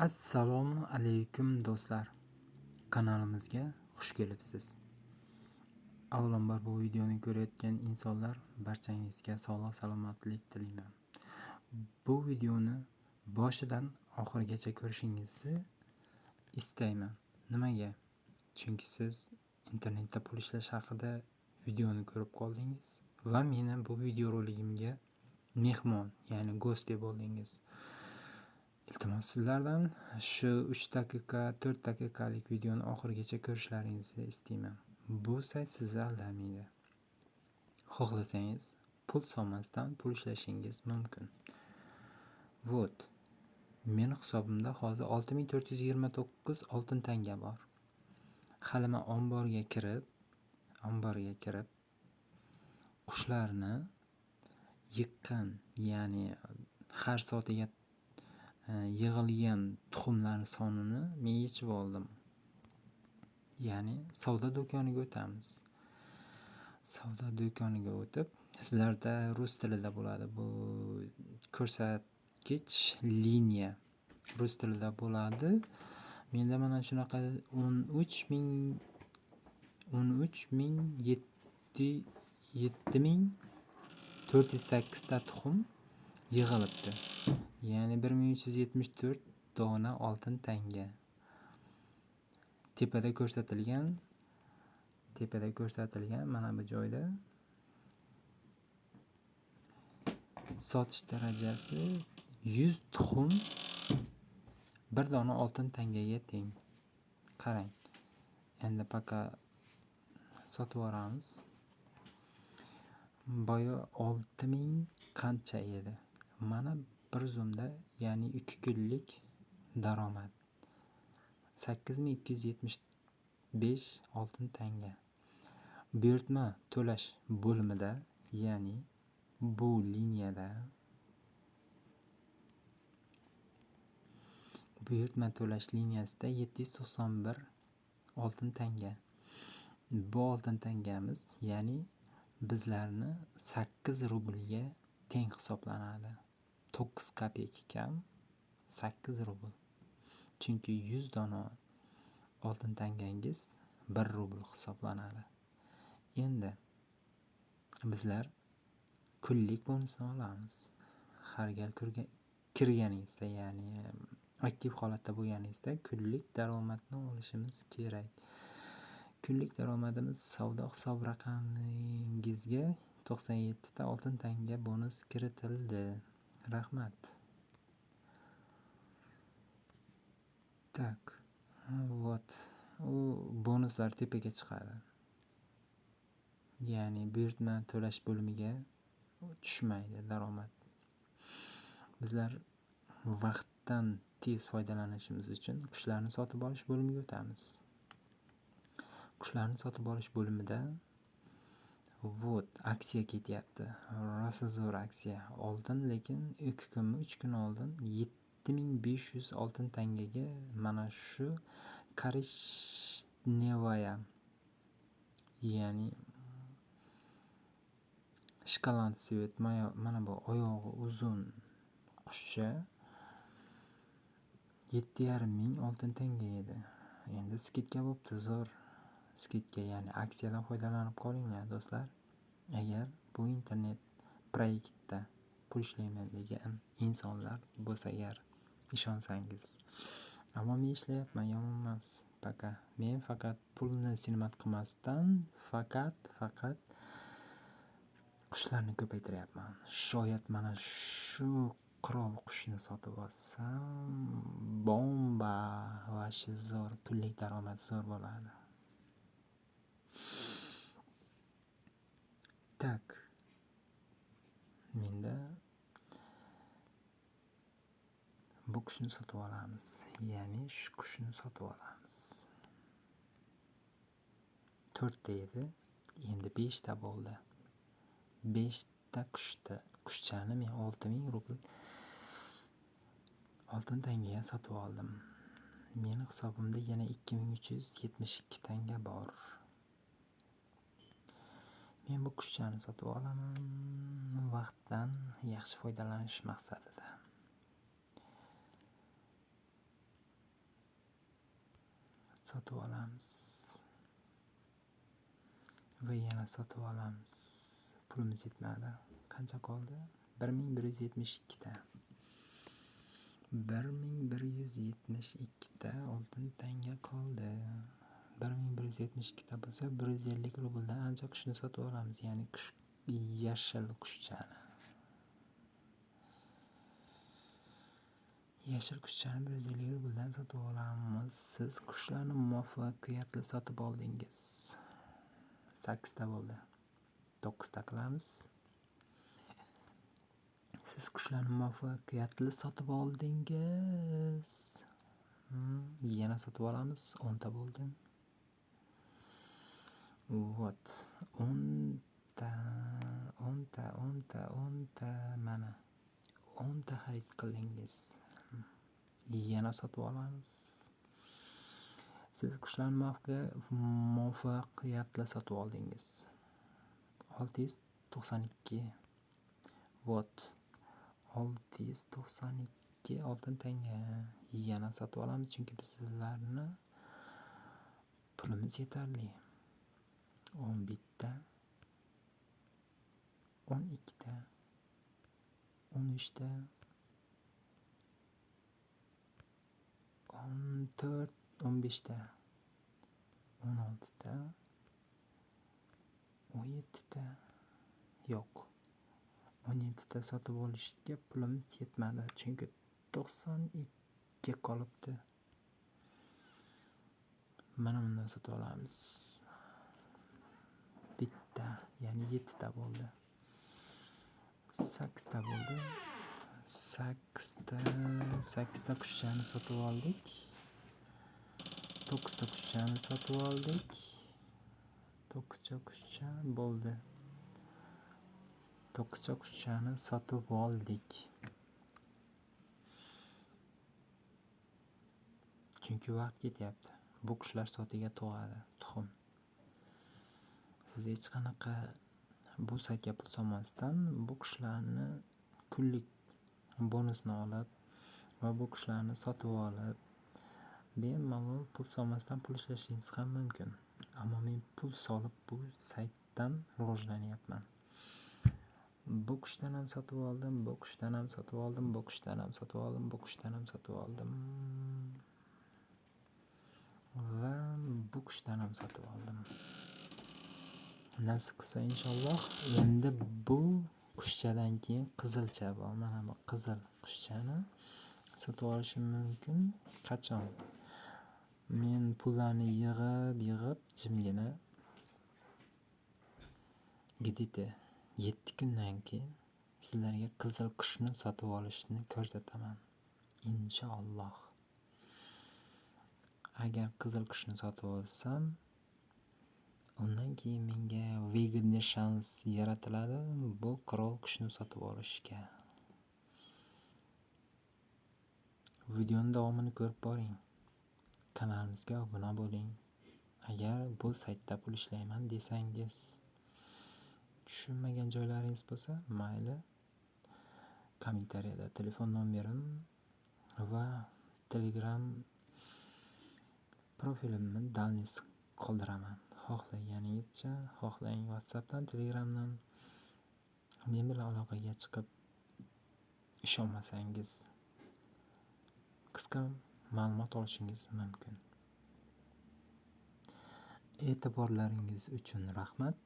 Assalomu alaykum do'stlar. Kanalimizga xush kelibsiz. Avvalambor bu videoni ko'rayotgan insonlar barchangizga sog'lik salomatlik tilayman. Bu videoni boshidan oxirigacha ko'rishingizni istayman. Nimaga? Chunki siz internetda pul ishlash haqida videoni ko'rib qoldingiz va meni bu video roligimga mehmon, ya'ni go'st deb oldingiz. Iltimos sizlardan shu 3 daqiqa, 4 daqiqalik videoni oxirigacha ko'rishlaringizni istayman. Bu sayt sizni aldamaydi. Xohlasangiz pul solmasdan pul ishlashingiz mumkin. вот Meni hisobimda hozir 6429 oltin tanga bor. Hali men omborga kirib, omborga kirib qushlarni yiqqan, ya'ni har soatiga Э, yig'ilgan tuxumlar sonini men yechib oldim. Ya'ni savdo do'koniga o'tamiz. Savdo do'koniga o'tib, sizlarda rus tilida bo'ladi bu ko'rsatkich liniya rus tilida bo'ladi. Menda mana shunaqa 13000 13000 7408 ta tuxum yig'ilibdi. Ya'ni 1374 dona oltin tanga. Tepada ko'rsatilgan tepada ko'rsatilgan mana bu joyda sotish darajasi 100 tuxum 1 dona oltin tangaga teng. Qarang. Endi paka sotib yuboramiz. Boya 6000 qancha edi. Mana bir zumda, ya'ni ikki kunlik daromad. 8275 oltin tanga. Buyurtma to'lash bo'limida, ya'ni bu liniyada buyurtma to'lash liniyasida 791 oltin tanga. Bu oltin tangamiz, ya'ni bizlarni 8 rublga teng hisoblanadi. To'qqiz kopeyka kam 8 rubl. Chunki 100 dona oltin tangangiz 1 rubl hisoblanadi. Endi bizlar kunlik bonusni olamiz. Har gal kirganingizda, ya'ni aktiv holatda bo'lganingizda kunlik daromadni olishimiz kerak. Kunlik daromadimiz savdo hisob raqamingizga 97 ta oltin tanga bonus kiritildi. Rahmat. Tak. Vot. U bonuslar tepaga chiqadi. Ya'ni buyurtma to'lash bo'limiga tushmaydi daromad. Bizlar vaqtdan tez foydalanishimiz uchun qushlarni sotib olish bo'limiga o'tamiz. Qushlarni sotib olish bo'limida vot aksiya ketyapti. Rosa zo'r aksiya. Oldin lekin ikki kunmi, uch kun oldin 7500 oltin tangaga mana shu korishnevaya ya'ni shkolant svet mana bu oyog'i uzun qushcha 7500 oltin tanga edi. Endi skidka bo'pti zo'r. Skidga ya'ni aksiyadan foydalanib qolinglar do'stlar. Agar bu internet proyektda pul ishlayman degan insonlar bo'lsa agar ishonsangiz. Ammo men ishlayapman, yomon emas. Пока. Men faqat pulni sinmat qilmasdan faqat faqat qushlarni ko'paytiryapman. Shoyat mana shu qirol qushni sotib olsam, bomba vashi zo'r, kunlik daromad zo'r bo'ladi. Tak. Menda bu qushni sotib olamiz. Ya'ni shu qushni sotib olamiz. 4 ta edi, endi 5 ta bo'ldi. 5 ta qushda qushchani men 6000 rubl oltin tangaga sotib oldim. Meni hisobimda yana 2372 tanga bor. Men bu kushchani sotib olaman vaqtdan yaxshi foydalanish maqsadida. sotib olamiz. Va yana sotib olamiz. Pulimiz yetmadi. Qancha qoldi? 1172 ta. 1172 ta oltin tanga qoldi. Bir ming bir yuz yetmish bo'lsa bir yuz ellik rubldan ancha qushni sotib olamiz ya'ni qush yashil qushchani yashil qushchani bir yuz ellik rubldan sotib olamiz. Siz qushlarni muvaffaqiyatli sotib oldingiz. Sakkizta bo'ldi. To'qqizta qilamiz. Siz qushlarni muvaffaqiyatli sotib oldingiz. Hmm, yana sotib olamiz. O'nta bo'ldi. Вот. O'nta o'nta o'nta o'nta mana o'nta xarid qildingiz yana sotib olamiz siz qushlarni muvaffaqiyatli sotib oldingiz olti yuz to'qson ikki вот. Olti yuz to'qson ikki oltin tanga yana sotib olamiz chunki bizlarni pulimiz yetarli o'n bitta o'n ikkita o'n uchta o'n to'rt o'n beshta o'n oltita o'n yettita yo'q o'n yettita sotib olishga pulimiz yetmadi chunki to'qson ikki qolibdi. Mana bundan sotib olamiz. Bitta ya'ni yettita bo'ldi. Sakkizta bo'ldi. Sakkizta sakkizta qushchani sotib oldik. To'qqizta qushchani sotib oldik. To'qqizta qushcha bo'ldi. To'qqizta qushchani sotib oldik. Chunki vaqt ketyapti. Bu qushlar sotiga tug'adi tuxum. Siz hech qanaqa bu saytga pul solmasdan bu qushlarni kunlik bonusni olib va bu qushlarni sotib olib bemalol pul solmasdan pul ishlashingiz ham mumkin. Ammo men pul solib bu saytdan rivojlanyapman. Bu qushdan ham sotib oldim bu qushdan ham sotib oldim bu qushdan ham sotib oldim bu qushdan ham sotib oldim. Va bu qushdan ham sotib oldim. Nasib qilsa inshaalloh. Endi bu qushchadan keyin qizilcha bor mana bu qizil qushchani sotib olishim mumkin. Qachon? Men pullarni yig'ib yig'ib jimgina где-то yetti kundan keyin sizlarga qizil qushni sotib olishni ko'rsataman. Inshaalloh. Agar qizil qushni sotib olsam keyin menga выгодный shans yaratiladi. Bu qirol kuchni sotib olishga. Videoni davomini ko'rib boring. Kanalimizga obuna bo'ling. Agar bu saytda pul ishlayman desangiz tushunmagan joylaringiz bo'lsa mayli kommentariyada telefon nomerim va telegram profilimni dalniz qoldiraman. Xohlaganingizcha xohlang whatsappdan telegramdan. Men bilan aloqaga chiqib ishonmasangiz qisqa ma'lumot olishingiz mumkin. E'tiborlaringiz uchun rahmat.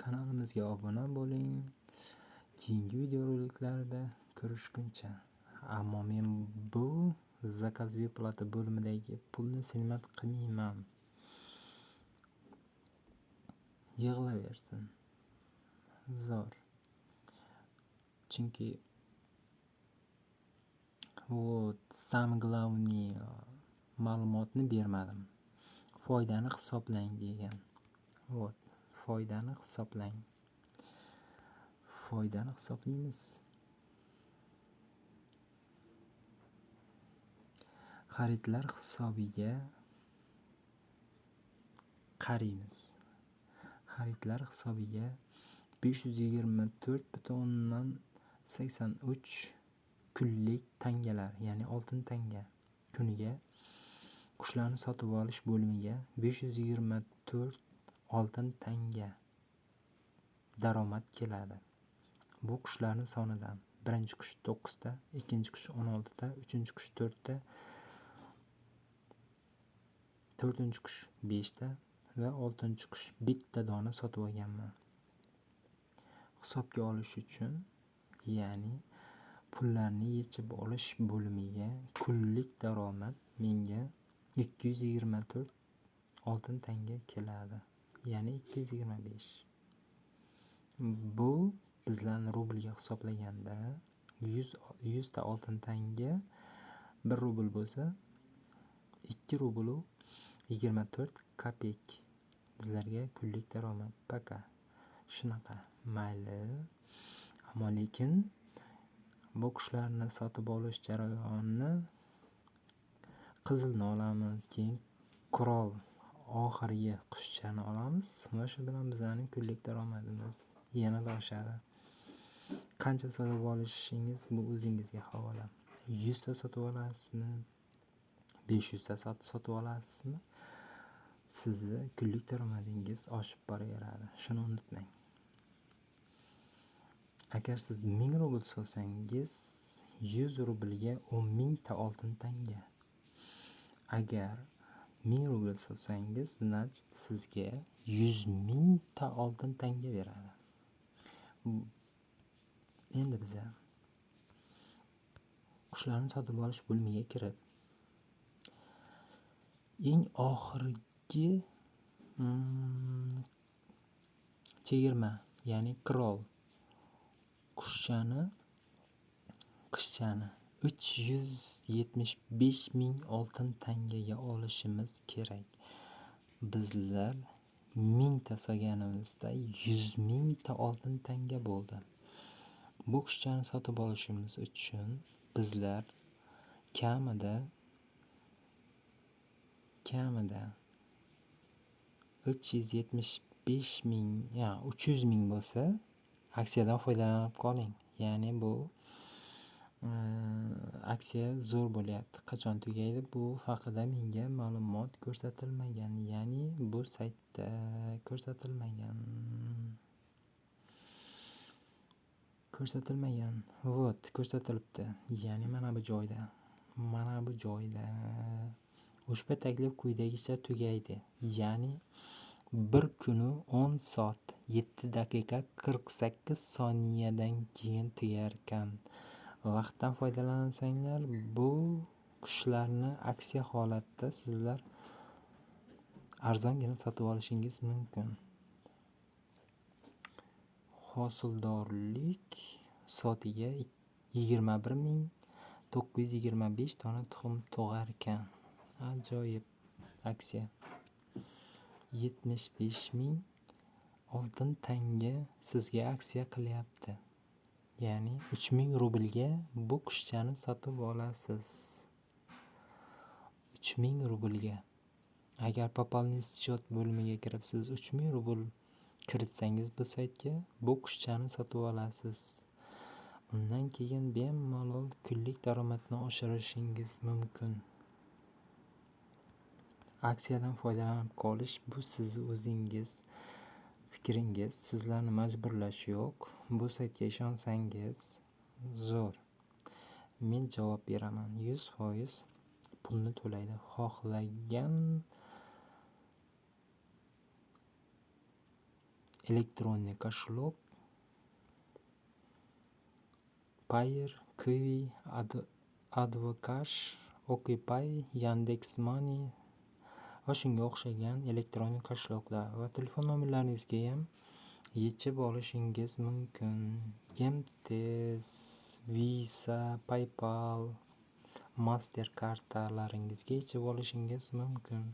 Kanalimizga obuna bo'ling. Keyingi videoroliklarda ko'rishguncha. Ammo men bu zakaz выплата bo'limidagi pulni silmat qilmayman. Yig'laversin. Zo'r. Chunki вот самый главный э, ma'lumotni bermadim. Foydani hisoblang degan. Вот foydani hisoblang. Foydani hisoblaymiz. Xaridlar hisobiga qaraymiz xaridlar hisobiga besh yuz yigirma to'rt butun o'ndan sakson uch kunlik tangalar ya'ni oltin tanga kuniga qushlarni sotib olish bo'limiga besh yuz yigirma to'rt oltin tanga daromad keladi. Bu qushlarni sonidan birinchi qush to'qqizta ikkinchi qush o'n oltita uchinchi qush to'rtta to'rtinchi qush beshta va oltinchi qush bitta dona sotib olganman. Hisobga olish uchun ya'ni pullarni yechib olish bo'limiga kunlik daromad menga ikki yuz yigirma to'rt oltin tanga keladi ya'ni ikki yuz yigirma besh. Bu bizlarni rublga hisoblaganda yuz yuzta oltin tanga bir rubl bo'lsa ikki rublu yigirma to'rt sizlarga kunlik daromad. Paka shunaqa. Mayli. Ammo lekin bu qushlarni sotib olish jarayonini qizilni olamiz keyin qurol oxirgi qushchani olamiz. Va shu bilan bizlarning kunlik daromadimiz yanada oshadi. Qancha sotib olishingiz bu o'zingizga havola. Yuzta sotib olasizmi? Besh yuzta sotib olasizmi? Sizni kunlik daromadingiz oshib boraveradi. Shuni unutmang. Agar siz ming rubl solsangiz yuz rublga o'n mingta oltin tanga. Agar ming rubl solsangiz значит sizga yuz mingta oltin tanga beradi. Endi biza qushlarni sotib olish bo'limiga kirib eng oxirgi mm, chegirma ya'ni qirol. Qushchani qizchani uch yuz yetmish besh ming oltin tangaga olishimiz kerak. Bizlar mingta solganimizda yuz mingta oltin tanga bo'ldi. Bu qushchani sotib olishimiz uchun bizlar kamida kamida uch yuz yetmish besh ming uch yuz ming bo'lsa aksiyadan foydalanib qoling. Ya'ni bu e, aksiya zo'r bo'lyapti. Qachon tugaydi? Bu haqida menga ma'lumot ko'rsatilmagan. Ya'ni bu saytda ko'rsatilmagan. Ko'rsatilmagan. Vot ko'rsatilibdi. Ya'ni mana bu joyda. Mana bu joyda. Ushbu taklif quyidagicha tugaydi. Ya'ni bir kuni o'n soat yetti daqiqa qirq sakkiz soniyadan keyin tugarkan vaqtdan foydalansanglar bu qushlarni aksiya holatda sizlar arzongina sotib olishingiz mumkin. Hosildorlik soatiga yigirma bir ming to'qqiz yuz yigirma besh dona tuxum tug'arkan. Ajoyib aksiya. Yetmish besh ming oltin tanga sizga aksiya qilyapti. Ya'ni uch ming rublga bu qushchani sotib olasiz. Uch ming rublga. Agar пополнить счет bo'limiga kirib siz uch ming rubl kiritsangiz bu saytga bu qushchani sotib olasiz. Undan keyin bemalol kunlik daromadni oshirishingiz mumkin. Aksiyadan foydalanib qolish bu sizni o'zingiz fikringiz sizlarni majburlash yo'q. Bu saytga ishonsangiz zo'r. Men javob beraman. Yuz foiz pulni to'laydi. Xohlagan elektronniy кошелек payer kiwi advocash okpay yandex money va shunga o'xshagan elektron kошелектlar va telefon nomerlaringizgayam yechib olishingiz mumkin. Mts visa paypal master kartalaringizga yechib olishingiz mumkin.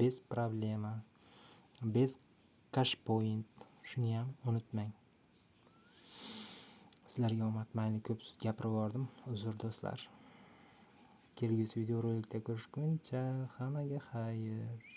Без problema. Без cashpoint shuniyam unutmang. Sizlarga omad mayli ko'p gapirib yubordim uzr do'stlar. Kelgusi videorolikda ko'rishguncha hammaga xayr.